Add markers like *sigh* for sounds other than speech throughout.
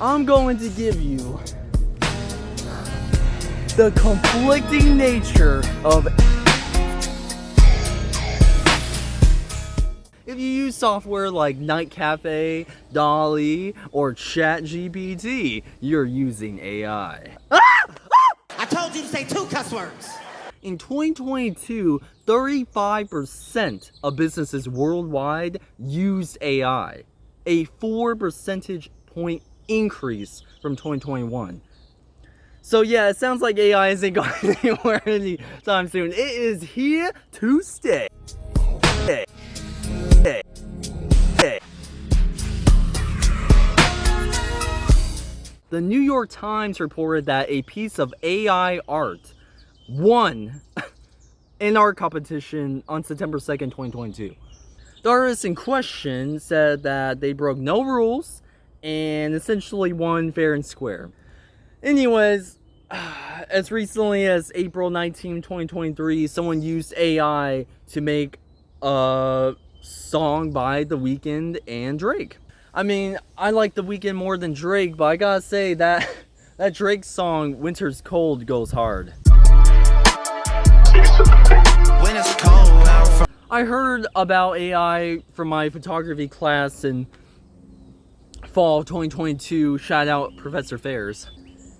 I'm going to give you the conflicting nature of If you use software like Night Cafe, DALL-E, or ChatGPT, you're using AI. Ah! I told you to say two cuss words. In 2022, 35% of businesses worldwide used AI, a 4 percentage point increase from 2021. So yeah, it sounds like AI isn't going *laughs* anywhere anytime soon. It is here to stay. The New York Times reported that a piece of AI art won *laughs* in art competition on September 2nd, 2022. The artist in question said that they broke no rules and essentially won fair and square. Anyways, *sighs* as recently as April 19, 2023, someone used AI to make a song by The Weeknd and Drake. I mean, I like The Weeknd more than Drake, but I gotta say that *laughs* that Drake song, Winter's Cold, goes hard. I heard about AI from my photography class in fall of 2022, shout out Professor Fairs.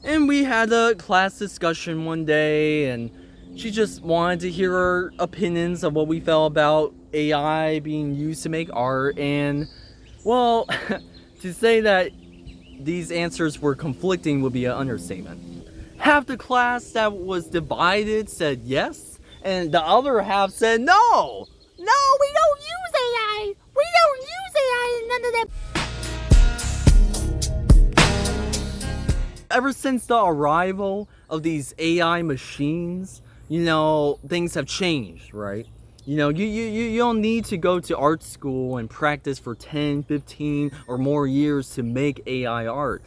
And we had a class discussion one day and she just wanted to hear our opinions of what we felt about AI being used to make art and well, *laughs* to say that these answers were conflicting would be an understatement. Half the class that was divided said yes, and the other half said no. No, we don't use AI. We don't use AI and none of that. Ever since the arrival of these AI machines, you know, things have changed, right? You know, you, you, you don't need to go to art school and practice for 10, 15, or more years to make AI art.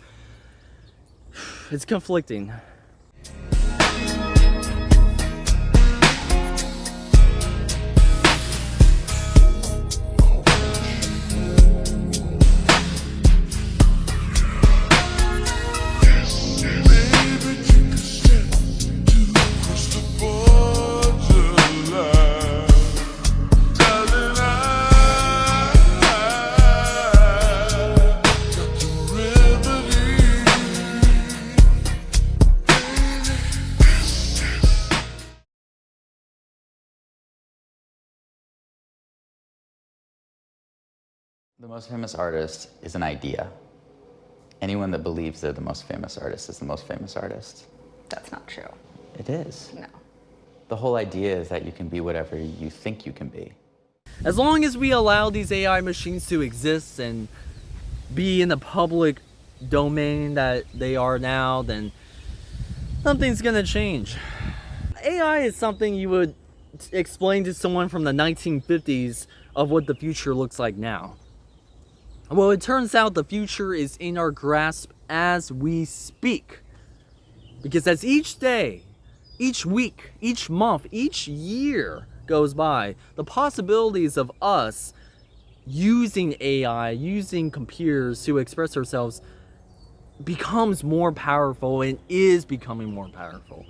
*sighs* It's conflicting. The most famous artist is an idea. Anyone that believes they're the most famous artist is the most famous artist. That's not true. It is. No. The whole idea is that you can be whatever you think you can be. As long as we allow these AI machines to exist and be in the public domain that they are now, then something's gonna change. AI is something you would explain to someone from the 1950s of what the future looks like now. Well, it turns out the future is in our grasp as we speak. Because as each day, each week, each month, each year goes by, the possibilities of us using AI, using computers to express ourselves becomes more powerful and is becoming more powerful.